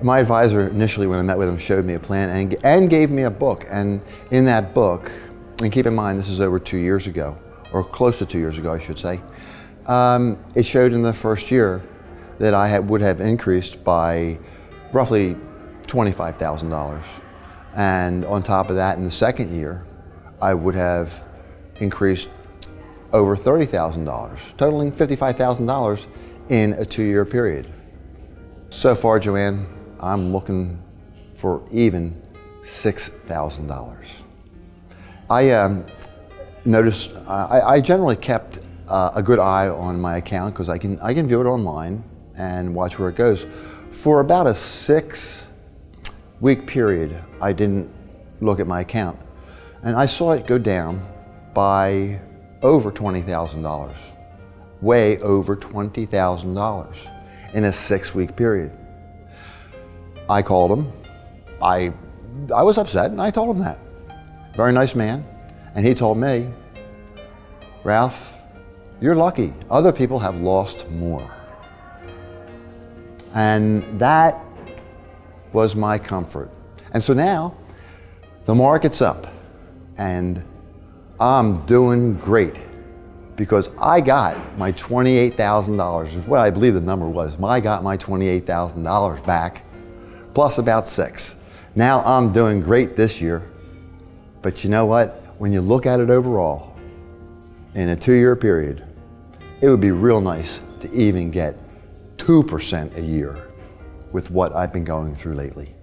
My advisor initially when I met with him showed me a plan and, and gave me a book. And in that book, and keep in mind this is over two years ago, or close to two years ago I should say, um, it showed in the first year that I had, would have increased by roughly $25,000. And on top of that, in the second year, I would have increased over $30,000, totaling $55,000 in a two-year period. So far, Joanne, I'm looking for even $6,000. I um, noticed, I, I, generally kept uh, a good eye on my account because I can, I can view it online and watch where it goes. For about a six week period, I didn't look at my account. And I saw it go down by over $20,000, way over $20,000 in a six week period. I called him. I, I was upset and I told him that. Very nice man. And he told me, Ralph, you're lucky. Other people have lost more. And that was my comfort. And so now the market's up and I'm doing great because I got my $28,000, is what I believe the number was. I got my $28,000 back, plus about six. Now I'm doing great this year, but you know what? When you look at it overall, in a two-year period, it would be real nice to even get 2% a year with what I've been going through lately.